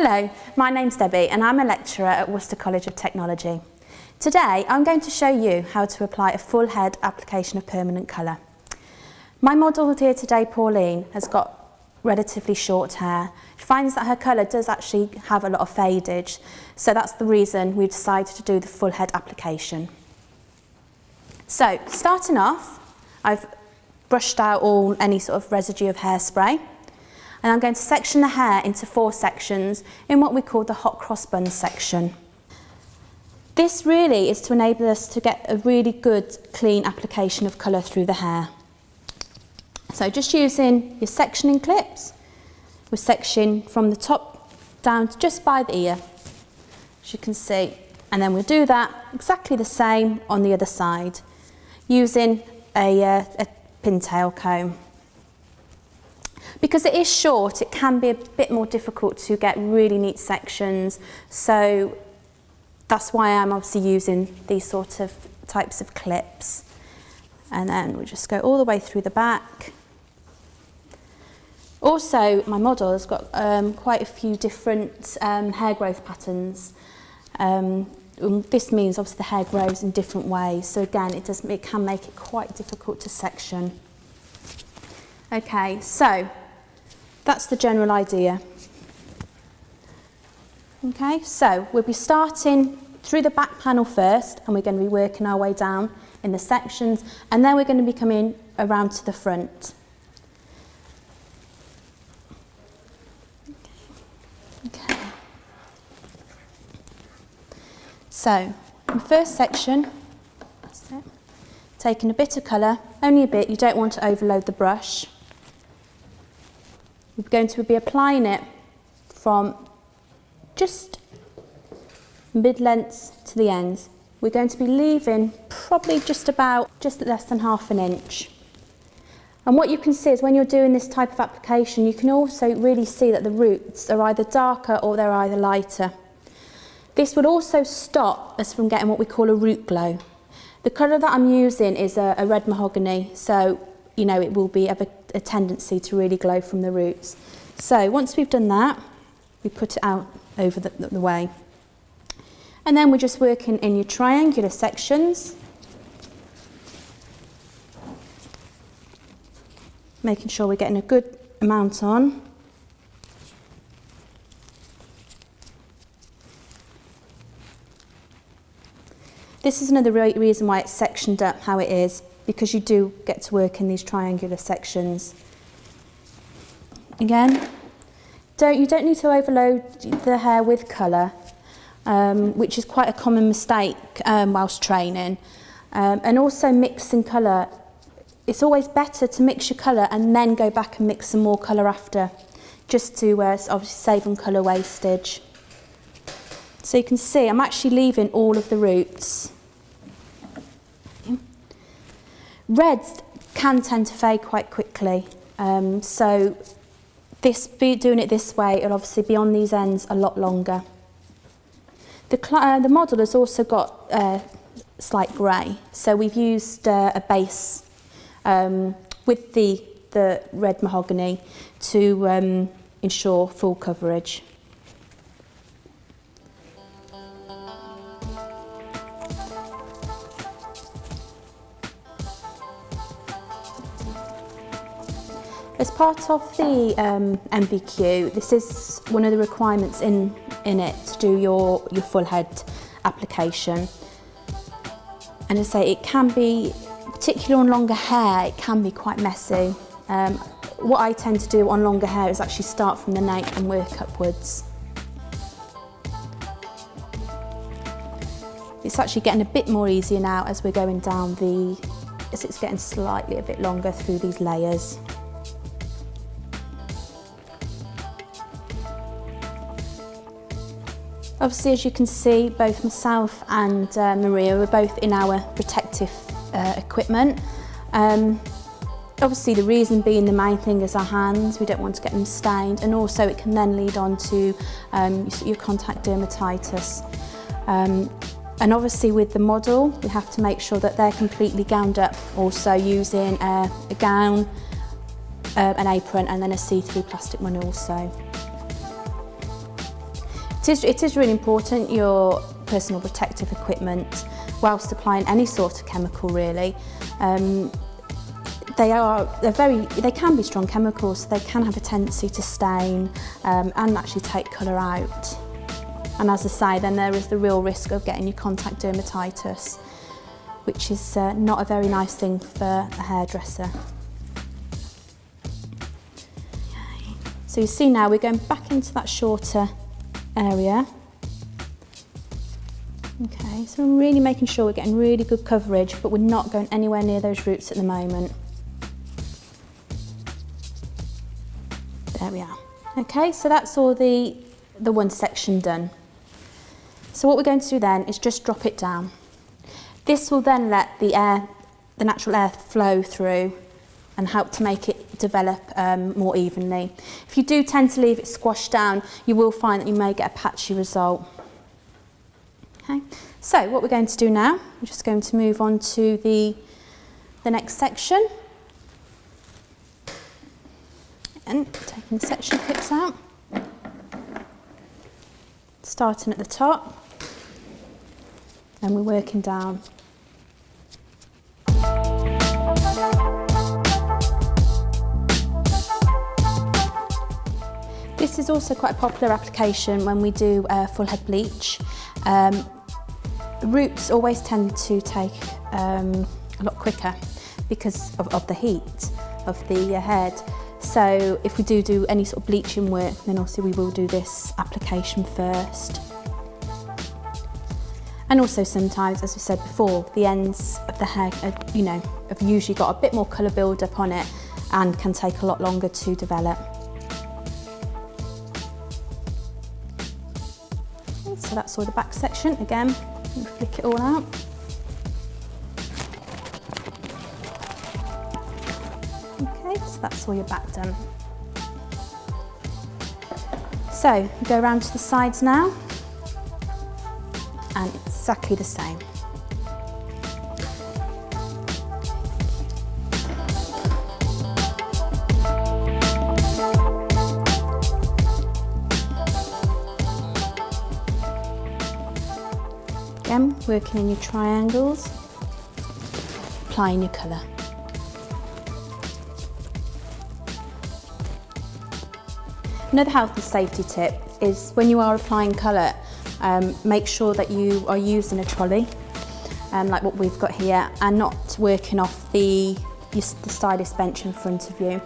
Hello, my name's Debbie and I'm a lecturer at Worcester College of Technology. Today I'm going to show you how to apply a full head application of permanent colour. My model here today, Pauline, has got relatively short hair. She finds that her colour does actually have a lot of fadage, so that's the reason we've decided to do the full head application. So, starting off, I've brushed out all any sort of residue of hairspray, and I'm going to section the hair into four sections in what we call the hot cross bun section. This really is to enable us to get a really good clean application of colour through the hair. So just using your sectioning clips, we section from the top down just by the ear, as you can see. And then we'll do that exactly the same on the other side, using a, uh, a pintail comb. Because it is short, it can be a bit more difficult to get really neat sections. So that's why I'm obviously using these sort of types of clips. And then we just go all the way through the back. Also, my model has got um, quite a few different um, hair growth patterns. Um, this means obviously the hair grows in different ways. So again, it, does, it can make it quite difficult to section. Okay, so that's the general idea. Okay, so we'll be starting through the back panel first and we're going to be working our way down in the sections and then we're going to be coming around to the front. Okay. So, the first section, taking a bit of colour, only a bit, you don't want to overload the brush. We're going to be applying it from just mid-length to the ends. We're going to be leaving probably just about, just less than half an inch. And what you can see is when you're doing this type of application, you can also really see that the roots are either darker or they're either lighter. This would also stop us from getting what we call a root glow. The colour that I'm using is a, a red mahogany, so you know it will be have a, a tendency to really glow from the roots. So once we've done that, we put it out over the, the way. And then we're just working in your triangular sections, making sure we're getting a good amount on. This is another re reason why it's sectioned up how it is, because you do get to work in these triangular sections. Again, don't, you don't need to overload the hair with colour, um, which is quite a common mistake um, whilst training. Um, and also mixing colour, it's always better to mix your colour and then go back and mix some more colour after, just to uh, obviously save on colour wastage. So you can see I'm actually leaving all of the roots. Reds can tend to fade quite quickly. Um, so this, doing it this way, it'll obviously be on these ends a lot longer. The, uh, the model has also got uh, slight grey, so we've used uh, a base um, with the, the red mahogany to um, ensure full coverage. Part of the um, this is one of the requirements in, in it to do your, your full head application. And as I say it can be, particularly on longer hair, it can be quite messy. Um, what I tend to do on longer hair is actually start from the nape and work upwards. It's actually getting a bit more easier now as we're going down the, as it's getting slightly a bit longer through these layers. Obviously, as you can see, both myself and uh, Maria were both in our protective uh, equipment. Um, obviously, the reason being the main thing is our hands. We don't want to get them stained, and also it can then lead on to um, your contact dermatitis. Um, and obviously with the model, we have to make sure that they're completely gowned up, also using a, a gown, uh, an apron, and then a see-through plastic one also. It is, it is really important your personal protective equipment whilst applying any sort of chemical really. Um, they are they're very they can be strong chemicals so they can have a tendency to stain um, and actually take colour out and as I say then there is the real risk of getting your contact dermatitis which is uh, not a very nice thing for a hairdresser. So you see now we're going back into that shorter area. Okay, so we're really making sure we're getting really good coverage, but we're not going anywhere near those roots at the moment. There we are. Okay, so that's all the, the one section done. So what we're going to do then is just drop it down. This will then let the air, the natural air flow through and help to make it develop um, more evenly. If you do tend to leave it squashed down, you will find that you may get a patchy result. Okay, so what we're going to do now, we're just going to move on to the, the next section. And taking the section clips out. Starting at the top, and we're working down This is also quite a popular application when we do a full head bleach. Um, roots always tend to take um, a lot quicker because of, of the heat of the uh, head. So if we do do any sort of bleaching work, then obviously we will do this application first. And also sometimes, as we said before, the ends of the hair, are, you know, have usually got a bit more colour build up on it and can take a lot longer to develop. That's all the back section. Again, flick it all out. Okay, so that's all your back done. So, go around to the sides now, and exactly the same. Working in your triangles, applying your colour. Another health and safety tip is when you are applying colour, um, make sure that you are using a trolley, um, like what we've got here, and not working off the, the stylist bench in front of you.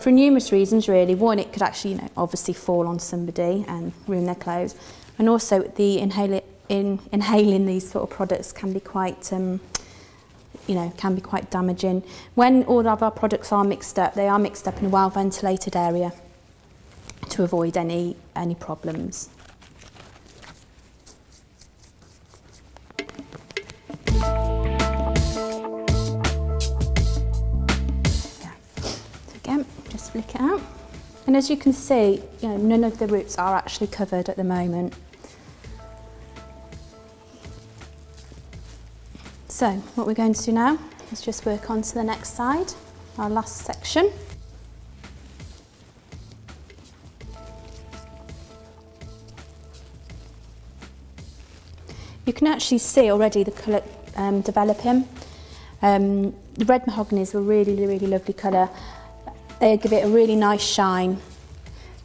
For numerous reasons really, one it could actually you know, obviously fall on somebody and ruin their clothes, and also the inhaler in inhaling these sort of products can be quite um, you know, can be quite damaging. When all of our products are mixed up, they are mixed up in a well ventilated area to avoid any, any problems. Yeah. Again, just flick it out. And as you can see, you know, none of the roots are actually covered at the moment. So what we're going to do now is just work on to the next side, our last section. You can actually see already the colour um, developing. Um, the red mahogany is a really, really lovely colour. They give it a really nice shine.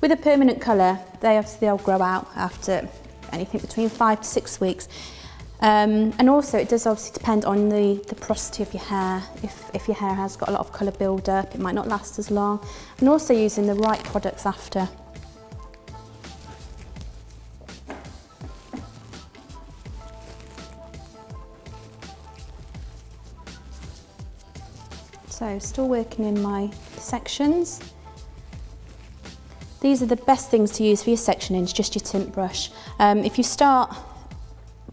With a permanent colour, they obviously they'll grow out after anything between five to six weeks. Um, and also it does obviously depend on the, the porosity of your hair. If, if your hair has got a lot of colour build up, it might not last as long. And also using the right products after. So still working in my sections. These are the best things to use for your sectioning, just your tint brush. Um, if you start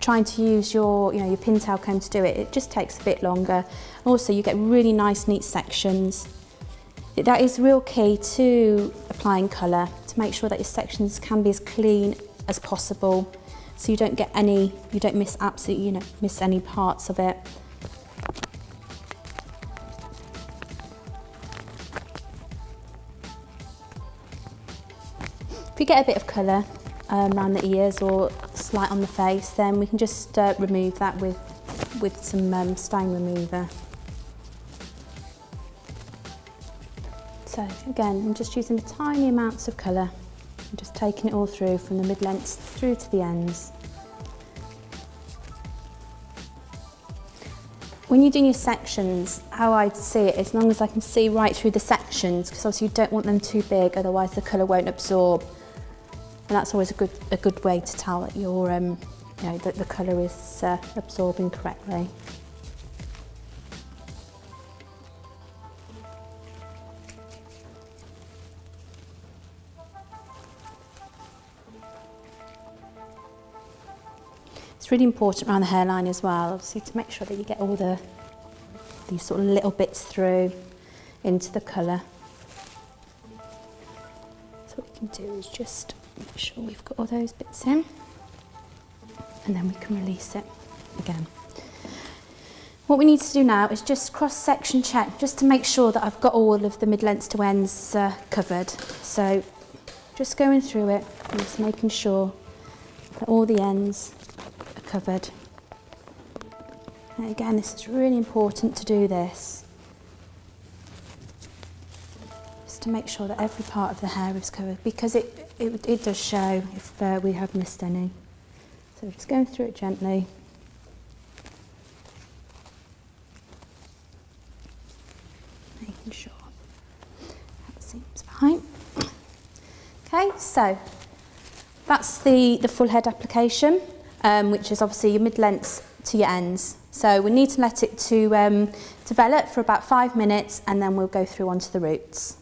trying to use your, you know, your pintail comb to do it, it just takes a bit longer. Also, you get really nice, neat sections. That is real key to applying colour, to make sure that your sections can be as clean as possible, so you don't get any, you don't miss absolutely, you know, miss any parts of it. If you get a bit of colour, um, around the ears or slight on the face, then we can just uh, remove that with, with some um, stain remover. So again, I'm just using tiny amounts of colour. I'm just taking it all through from the mid-lengths through to the ends. When you're doing your sections, how I see it, as long as I can see right through the sections, because obviously you don't want them too big, otherwise the colour won't absorb. And that's always a good, a good way to tell that your, um, you know, that the colour is uh, absorbing correctly. It's really important around the hairline as well, obviously to make sure that you get all the these sort of little bits through into the colour. So what we can do is just make sure we've got all those bits in and then we can release it again. What we need to do now is just cross-section check just to make sure that I've got all of the mid-lengths to ends uh, covered. So just going through it and just making sure that all the ends are covered. And again, this is really important to do this. Just to make sure that every part of the hair is covered because it, it, it does show if uh, we have missed any. So just going through it gently. Making sure that seems fine. Okay, so that's the, the full head application um, which is obviously your mid-lengths to your ends. So we need to let it to um, develop for about five minutes and then we'll go through onto the roots.